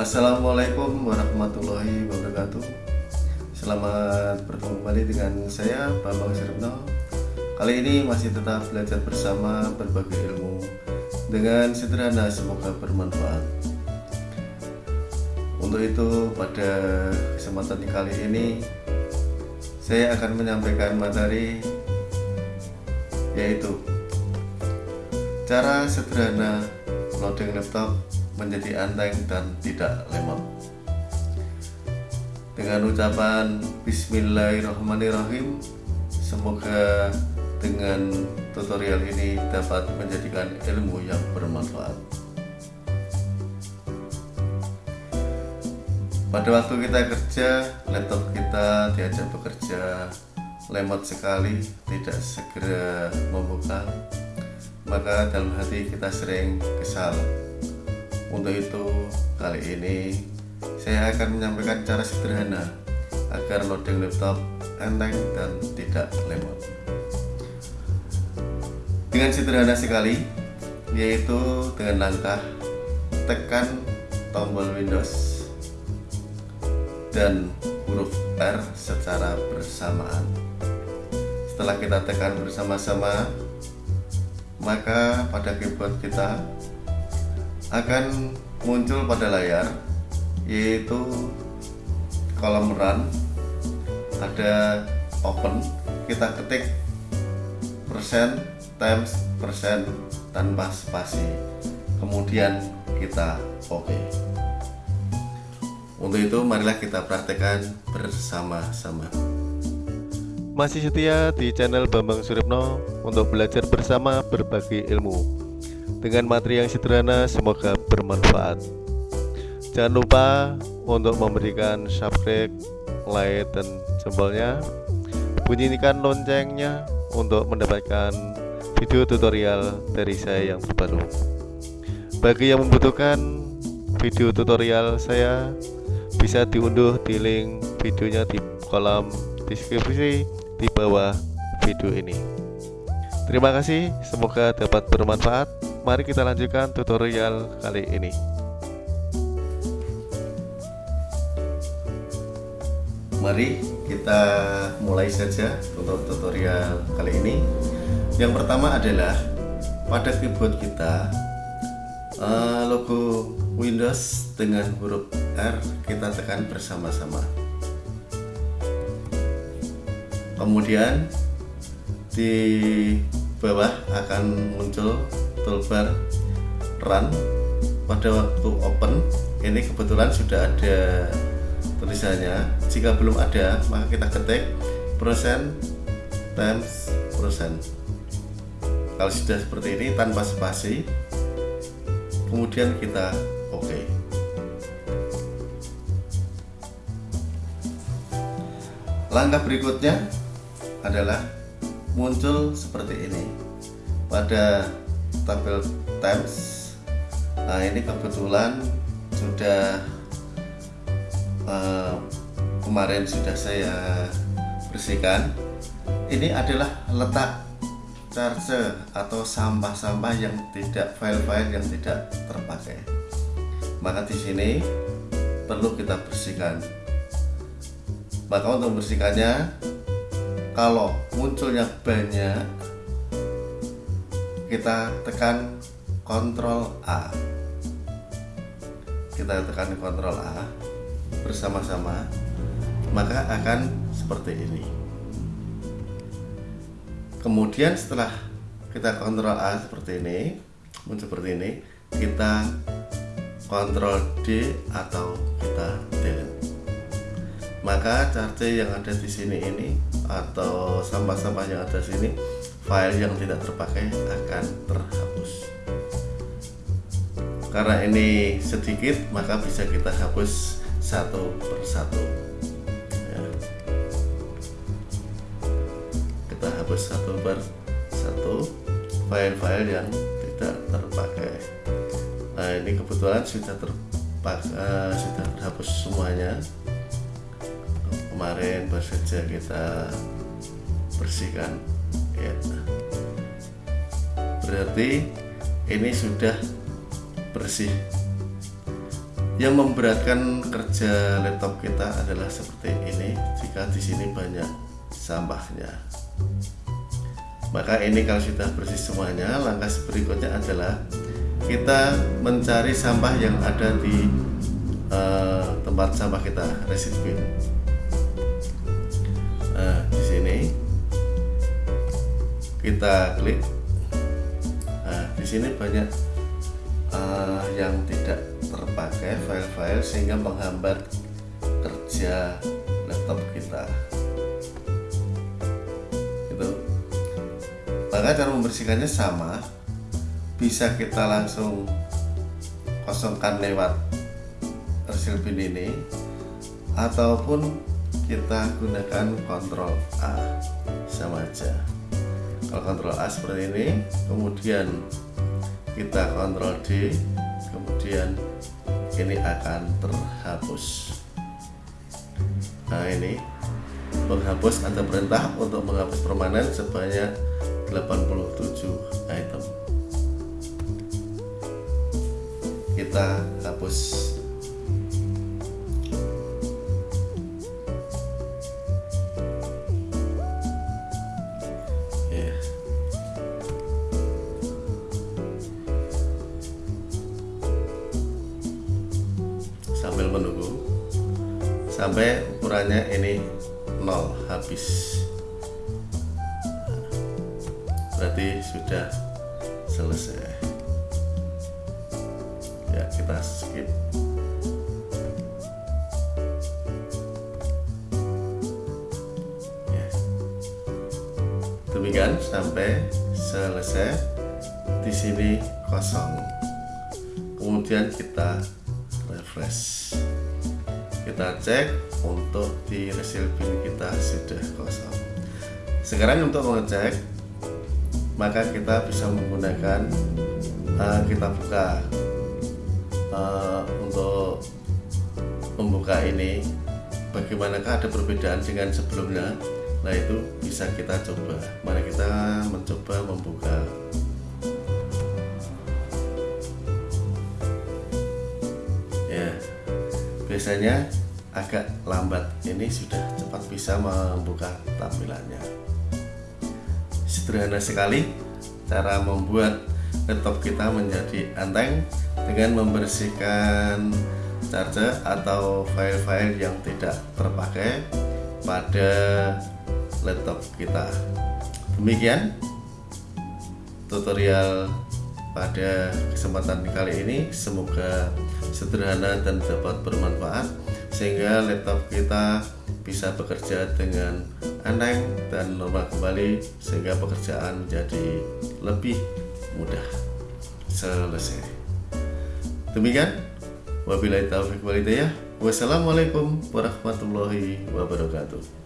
Assalamualaikum warahmatullahi wabarakatuh. Selamat bertemu kembali dengan saya Bambang Siripno Kali ini masih tetap belajar bersama berbagai ilmu Dengan sederhana semoga bermanfaat. Untuk itu pada kesempatan kali ini Saya akan menyampaikan materi Yaitu Cara sederhana loading laptop menjadi anteng dan tidak lemot. Dengan ucapan Bismillahirrahmanirrahim semoga dengan tutorial ini dapat menjadikan ilmu yang bermanfaat. Pada waktu kita kerja laptop kita diajak bekerja. Lemot sekali tidak segera membuka. Maka dalam hati kita sering kesal untuk itu, kali ini saya akan menyampaikan cara sederhana agar loading laptop enteng dan tidak lemot. Dengan sederhana sekali, yaitu dengan langkah tekan tombol Windows dan huruf R secara bersamaan. Setelah kita tekan bersama-sama, maka pada keyboard kita akan muncul pada layar yaitu kolom run ada open kita ketik persen times persen tanpa spasi. Kemudian kita okay. untuk itu marilah kita praktekkan bersama-sama. Masih setia di channel Bambang Suripno untuk belajar bersama berbagai ilmu dengan materi yang sederhana semoga bermanfaat. Jangan lupa untuk memberikan subscribe like dan jempolnya bunyikan loncengnya untuk mendapatkan video tutorial dari saya yang terbaru. Bagi yang membutuhkan video tutorial saya bisa diunduh di link videonya di kolom deskripsi di bawah video ini. Terima kasih semoga dapat bermanfaat Mari kita lanjutkan tutorial kali ini. Mari kita mulai saja untuk tutorial kali ini. Yang pertama adalah pada keyboard kita eh, logo Windows dengan huruf R kita tekan bersama-sama. Kemudian di bawah akan muncul toolbar run pada waktu open. Ini kebetulan sudah ada tulisannya jika belum ada maka kita ketik persen times persen. Kalau sudah seperti ini tanpa spasi kemudian kita oke. Langkah berikutnya adalah muncul seperti ini. Pada tabel times. Nah ini kebetulan sudah uh, kemarin sudah saya bersihkan. Ini adalah letak charger atau sampah-sampah yang tidak file-file yang tidak terpakai. Maka di sini perlu kita bersihkan. Maka untuk membersihkannya kalau munculnya banyak kita tekan Ctrl A. Kita tekan Ctrl A bersama-sama maka akan seperti ini. Kemudian setelah kita Ctrl A seperti ini muncul seperti ini kita Ctrl D atau kita delete. Maka charge yang ada di sini ini atau sampah-sampah yang ada di sini file yang tidak terpakai akan terhapus. Karena ini sedikit maka bisa kita hapus satu persatu. Ya. kita hapus satu per satu file-file yang tidak terpakai. Nah ini kebetulan sudah terpakai uh, sudah terhapus semuanya. Kemarin baru saja kita bersihkan. Ya berarti ini sudah bersih. Yang memberatkan kerja laptop kita adalah seperti ini jika di sini banyak sampahnya. Maka ini kalau sudah bersih semuanya langkah berikutnya adalah kita mencari sampah yang ada di uh, tempat sampah kita resid nah di sini kita klik sini banyak uh, yang tidak terpakai file-file sehingga menghambat kerja laptop kita. Itu maka cara membersihkannya sama. Bisa kita langsung kosongkan lewat resil bin ini ataupun kita gunakan kontrol A sama aja. Kalau kontrol A seperti ini kemudian kita kontrol D kemudian ini akan terhapus. Nah ini menghapus ada perintah untuk menghapus permanen sebanyak 87 item. Kita hapus sambil menunggu sampai ukurannya ini nol habis. Berarti sudah selesai. Ya kita skip. Ya. demikian sampai selesai. Di sini kosong. Kemudian kita refresh kita cek untuk di resil bin kita sudah kosong. Sekarang untuk mengecek maka kita bisa menggunakan uh, kita buka uh, untuk membuka ini. Bagaimanakah ada perbedaan dengan sebelumnya? Nah itu bisa kita coba. Mari kita mencoba membuka biasanya agak lambat. Ini sudah cepat bisa membuka tampilannya. Sederhana sekali cara membuat laptop kita menjadi enteng dengan membersihkan charger atau file-file yang tidak terpakai pada laptop kita. Demikian tutorial pada kesempatan kali ini semoga sederhana dan dapat bermanfaat sehingga laptop kita bisa bekerja dengan enteng dan normal kembali sehingga pekerjaan menjadi lebih mudah selesai. Demikian wabillahi taufiq walhidayah wassalamualaikum warahmatullahi wabarakatuh